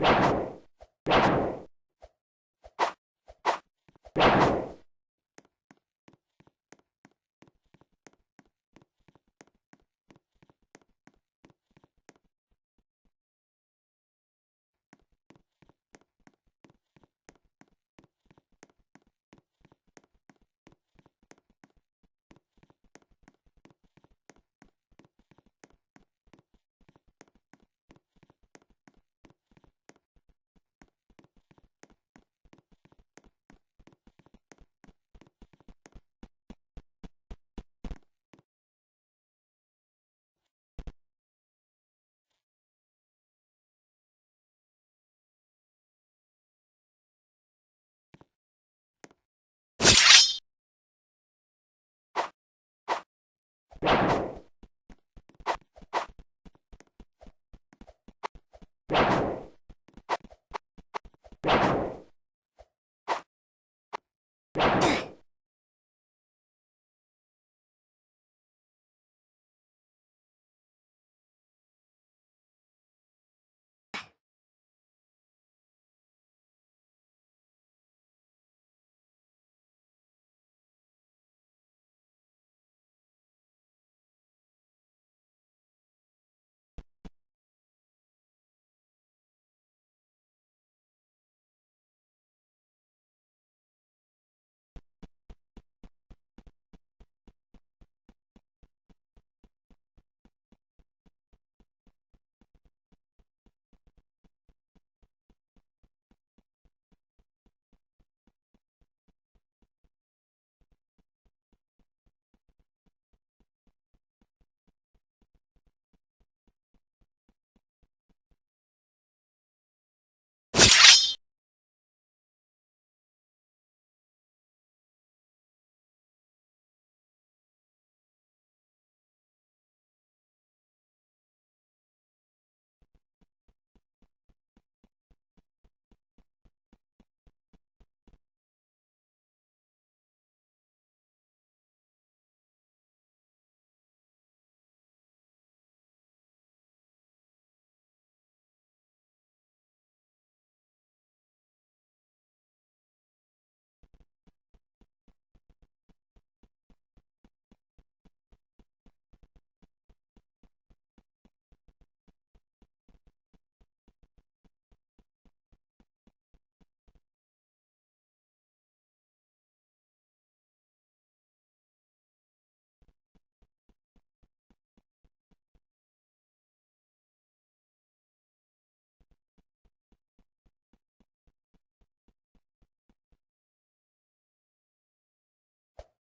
you you.